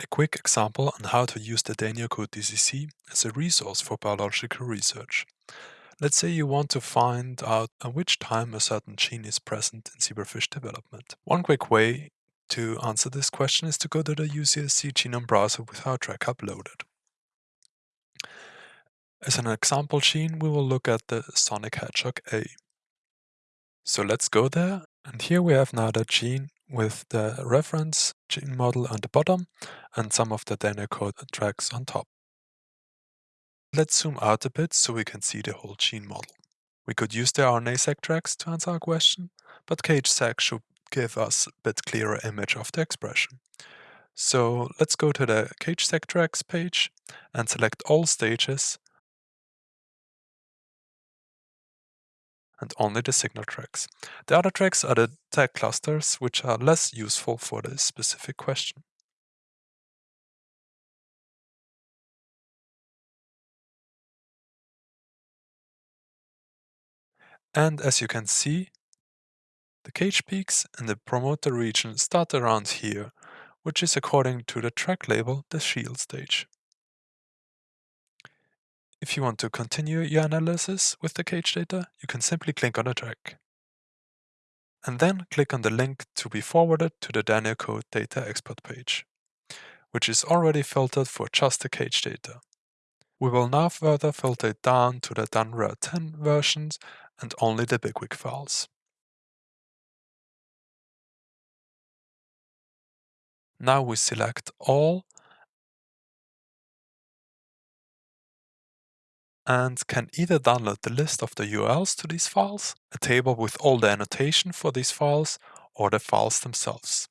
A quick example on how to use the DANIO-CODE DCC as a resource for biological research. Let's say you want to find out at which time a certain gene is present in zebrafish development. One quick way to answer this question is to go to the UCSC genome browser with our track uploaded. As an example gene, we will look at the Sonic Hedgehog A. So let's go there, and here we have now the gene with the reference gene model on the bottom and some of the DANIO-CODE tracks on top. Let's zoom out a bit so we can see the whole gene model. We could use the RNA-seq tracks to answer our question, but CAGE-seq should give us a bit clearer image of the expression. So let's go to the CAGE-seq tracks page and select all stages and only the signal tracks. The other tracks are the tag clusters, which are less useful for this specific question. And as you can see, the cage peaks in the promoter region start around here, which is according to the track label the shield stage. If you want to continue your analysis with the cage data, you can simply click on a track. And then click on the link to be forwarded to the DANIO-CODE data export page, which is already filtered for just the cage data. We will now further filter it down to the danRer 10 versions and only the BigWig files. Now we select all and can either download the list of the URLs to these files, a table with all the annotation for these files, or the files themselves.